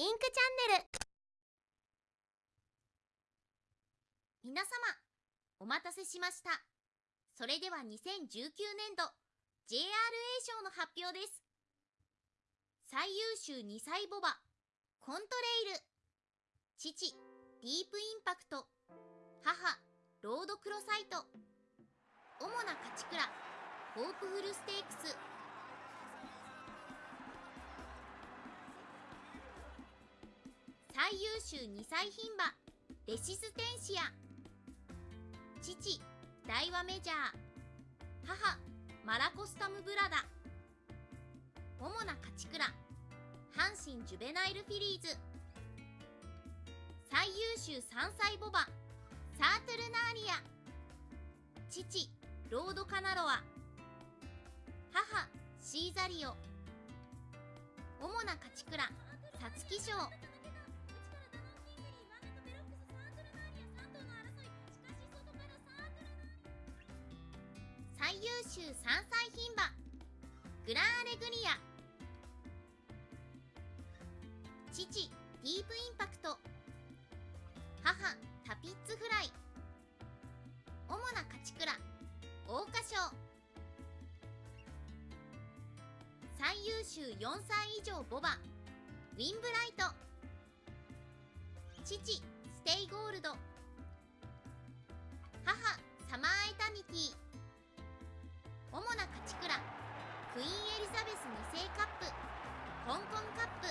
インクチャンネル。皆様お待たせしました。それでは2019年度 JRA 賞の発表です。最優秀2歳ボバコントレイル。父ディープインパクト。母ロードクロサイト。主な勝ち倉ホープフルステークス。最優秀2歳牝馬レシステンシア父大和メジャー。母マラコスタムブラダ。主な勝ち倉阪神ジュベナイルフィリーズ。最優秀3歳ボバサートゥルナーリア。父ロードカナロア。母シーザリオ。主な勝ち倉皐月賞最優秀3歳牝馬。グランアレグリア。父ディープインパクト。母タピッツフライ。主な勝ち倉桜花賞。最優秀4歳以上牡馬ウィンブライト。父ステイゴールド。母サマーエタニティ。クイーンエリザベス2世カップ。香港カップ。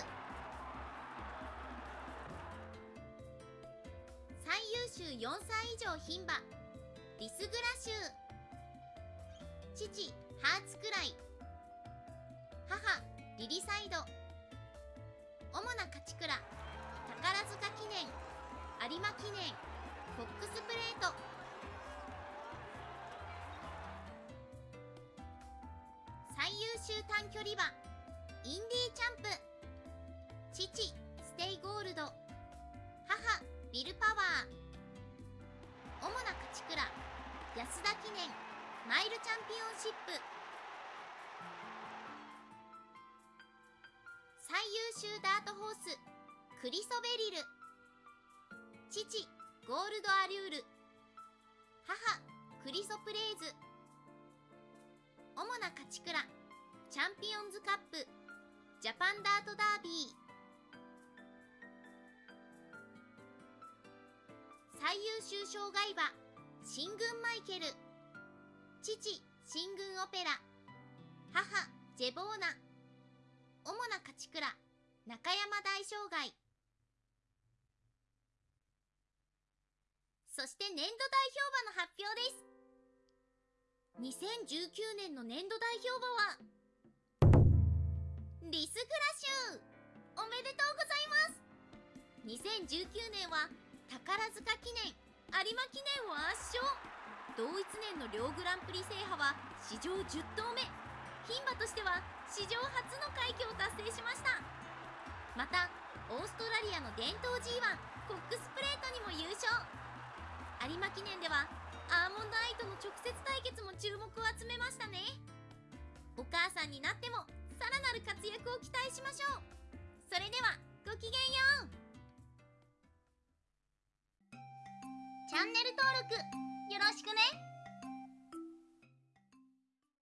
最優秀4歳以上牝馬。リスグラシュー父ハーツクライ。母リリサイド。主な勝ち鞍宝塚記念。有馬記念。フォック最優秀短距離馬インディーチャンプ。父ステイゴールド。母ビルパワー。主な勝ち倉安田記念。マイルチャンピオンシップ。最優秀ダートホースクリソベリル。父ゴールドアリュール。母クリソプレーズ。主な勝ち倉チャンピオンズカップジャパンダートダービー。最優秀障害馬新軍マイケル。父新軍オペラ。母ジェボーナ。主な勝ち倉中山大障害そして年度代表馬の発表です。2019年の年度代表馬はリスグラシュおめでとうございます。2019年は宝塚記念有馬記念を圧勝。同一年の両グランプリ制覇は史上10頭目。牝馬としては史上初の快挙を達成しました。またオーストラリアの伝統 G1 コックスプレートにも優勝。有馬記念ではアーモンドアイとの直接対決も注目を集めましたね。お母さんになってもさらなる活躍を期待しましょう。それではごきげんよう。チャンネル登録よろしくね。